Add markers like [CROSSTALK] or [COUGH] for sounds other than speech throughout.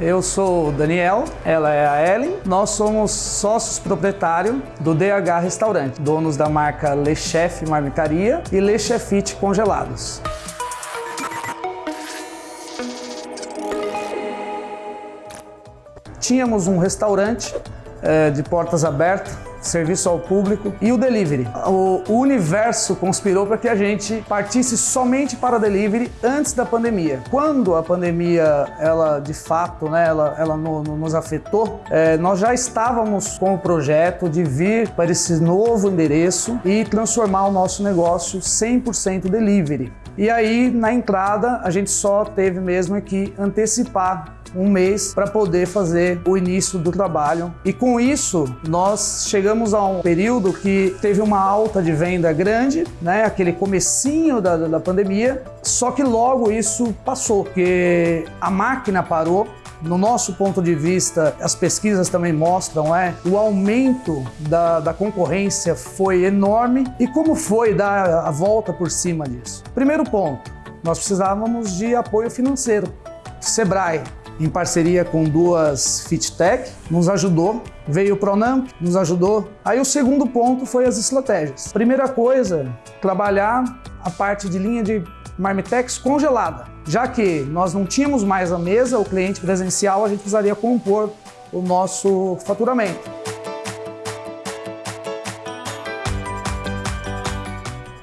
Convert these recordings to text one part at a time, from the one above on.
Eu sou o Daniel, ela é a Ellen. Nós somos sócios proprietários do DH Restaurante, donos da marca Le Chef Marmitaria e Le Chefite Congelados. Tínhamos um restaurante é, de portas abertas, serviço ao público e o delivery. O, universo conspirou para que a gente partisse somente para delivery antes da pandemia. Quando a pandemia, ela de fato, né, ela, ela no, no, nos afetou, é, nós já estávamos com o projeto de vir para esse novo endereço e transformar o nosso negócio 100% delivery. E aí, na entrada, a gente só teve mesmo que antecipar um mês para poder fazer o início do trabalho. E com isso, nós chegamos a um período que teve uma alta de venda grande, né? aquele comecinho da, da pandemia, só que logo isso passou, porque a máquina parou, no nosso ponto de vista, as pesquisas também mostram, é, o aumento da, da concorrência foi enorme. E como foi dar a volta por cima disso? Primeiro ponto, nós precisávamos de apoio financeiro. Sebrae, em parceria com duas FitTech, nos ajudou. Veio o Pronamp, nos ajudou. Aí o segundo ponto foi as estratégias. Primeira coisa, trabalhar a parte de linha de Marmitex congelada. Já que nós não tínhamos mais a mesa, o cliente presencial, a gente precisaria compor o nosso faturamento.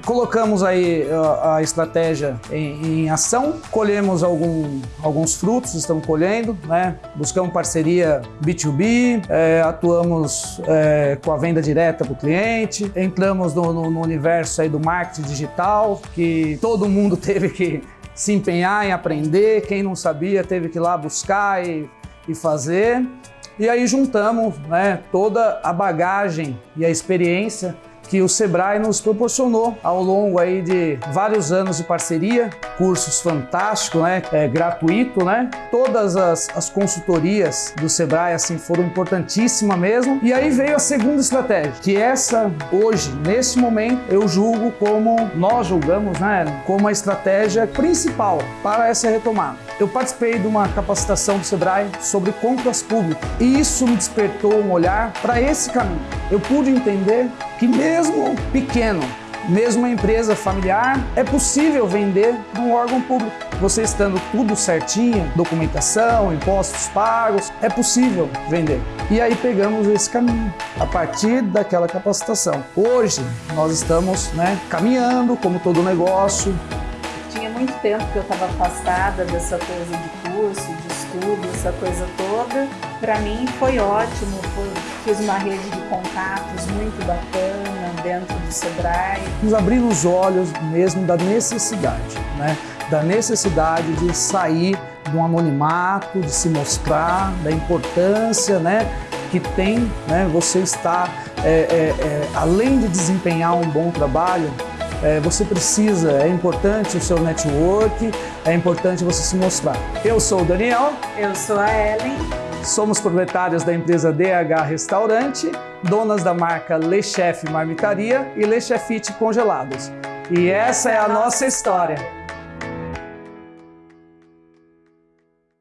Colocamos aí a, a estratégia em, em, ação, colhemos algum, alguns frutos, estamos colhendo, né? buscamos parceria B2B, é, atuamos é, com a venda direta para o cliente, entramos no, no, no universo aí do marketing digital, que todo mundo [LAUGHS] teve que se empenhar em aprender, quem não sabia teve que ir lá buscar e, e fazer. E aí juntamos né, toda a bagagem e a experiência que o Sebrae nos proporcionou ao longo aí de vários anos de parceria, cursos fantásticos, né, é, gratuito, né? Todas as, as consultorias do Sebrae assim foram importantíssimas mesmo. E aí veio a segunda estratégia, que essa hoje, nesse momento, eu julgo como nós julgamos, né, como a estratégia principal para essa retomada. Eu participei de uma capacitação do Sebrae sobre compras públicas e isso me despertou um olhar para esse caminho. Eu pude entender que mesmo pequeno, mesmo uma empresa familiar, é possível vender num órgão público. Você estando tudo certinho, documentação, impostos pagos, é possível vender. E aí pegamos esse caminho, a partir daquela capacitação. Hoje, nós estamos né, caminhando, como todo negócio. Muito tempo que eu estava afastada dessa coisa de curso, de estudo, essa coisa toda. Para mim foi ótimo, foi, fiz uma rede de contatos muito bacana dentro do Sebrae. Nos abriu os olhos mesmo da necessidade, né? da necessidade de sair um anonimato, de se mostrar, da importância né? que tem né? você estar, é, é, é, além de desempenhar um bom trabalho, é, você precisa, é importante o seu network, é importante você se mostrar. Eu sou o Daniel. Eu sou a Ellen. Somos proprietários da empresa DH Restaurante, donas da marca Le Chef Marmitaria e Le Chefite Congelados. E essa é a nossa história.